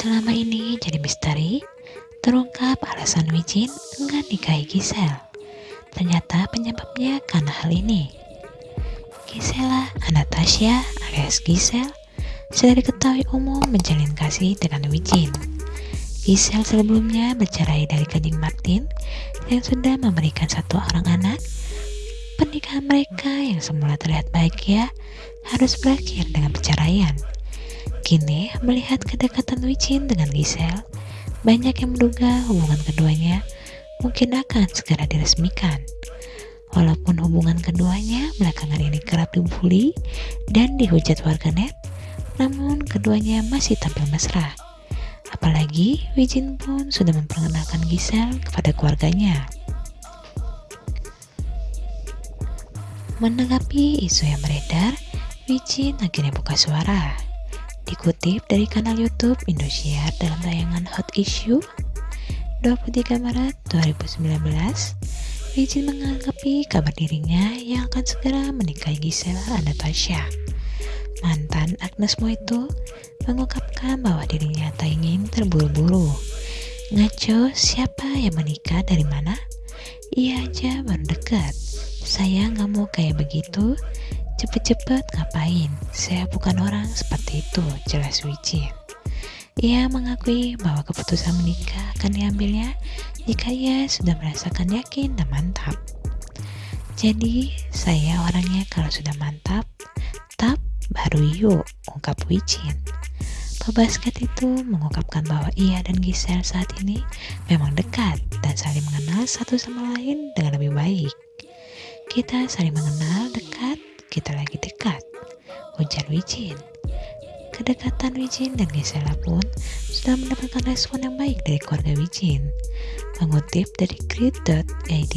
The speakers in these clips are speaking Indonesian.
selama ini jadi misteri, terungkap alasan Wijin enggan nikahi Gisel. Ternyata penyebabnya karena hal ini. Gisela Anastasia alias Gisel sudah diketahui umum menjalin kasih dengan Wijin. Gisel sebelumnya bercerai dari Kanjeng Martin yang sudah memberikan satu orang anak. Pernikahan mereka yang semula terlihat bahagia harus berakhir dengan perceraian. Kini, melihat kedekatan Wijin dengan Gisel, banyak yang menduga hubungan keduanya mungkin akan segera diresmikan. Walaupun hubungan keduanya belakangan ini kerap dibully dan dihujat warganet, namun keduanya masih tampil mesra. Apalagi Wijin pun sudah memperkenalkan Gisel kepada keluarganya. Menanggapi isu yang beredar, Wijin akhirnya buka suara. Dikutip dari kanal YouTube Indosiar dalam tayangan Hot Issue 23 Maret 2019, Wijin menganggapi kabar dirinya yang akan segera menikahi Gisela Anastasia. Mantan Agnes Mo itu mengungkapkan bahwa dirinya tak ingin terburu-buru. Ngaco siapa yang menikah dari mana? Iya aja baru dekat. Saya nggak mau kayak begitu. Cepet-cepet ngapain? Saya bukan orang seperti itu, jelas Wijin. Ia mengakui bahwa keputusan menikah akan diambilnya jika ia sudah merasakan yakin dan mantap. Jadi, saya orangnya kalau sudah mantap, tap baru yuk, ungkap Wijin. Pebasket itu mengungkapkan bahwa ia dan Giselle saat ini memang dekat dan saling mengenal satu sama lain dengan lebih baik. Kita saling mengenal dekat kita lagi dekat, ujar Wijin. Kedekatan Wijin dan Gisela pun sudah mendapatkan respon yang baik dari keluarga Wijin. Mengutip dari grid.id,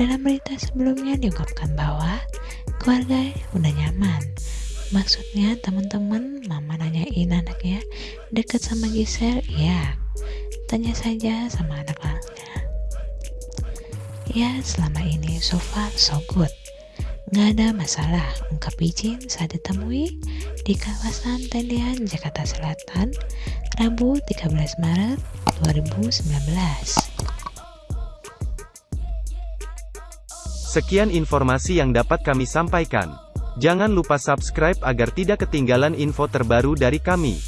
dalam berita sebelumnya diungkapkan bahwa keluarga udah nyaman. Maksudnya teman-teman mama nanyain anaknya dekat sama Gisel, ya. Tanya saja sama anak-anaknya. Ya, selama ini so far so good. Nggak ada masalah, ungkap Wijin saat ditemui di kawasan Tendian, Jakarta Selatan, Rabu 13 Maret 2019. Sekian informasi yang dapat kami sampaikan. Jangan lupa subscribe agar tidak ketinggalan info terbaru dari kami.